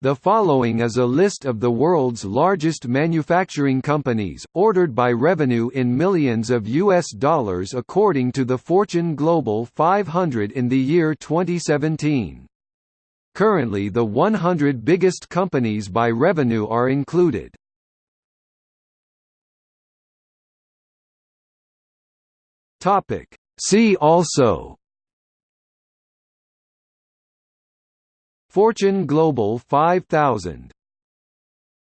The following is a list of the world's largest manufacturing companies, ordered by revenue in millions of US dollars according to the Fortune Global 500 in the year 2017. Currently the 100 biggest companies by revenue are included. See also Fortune Global 5000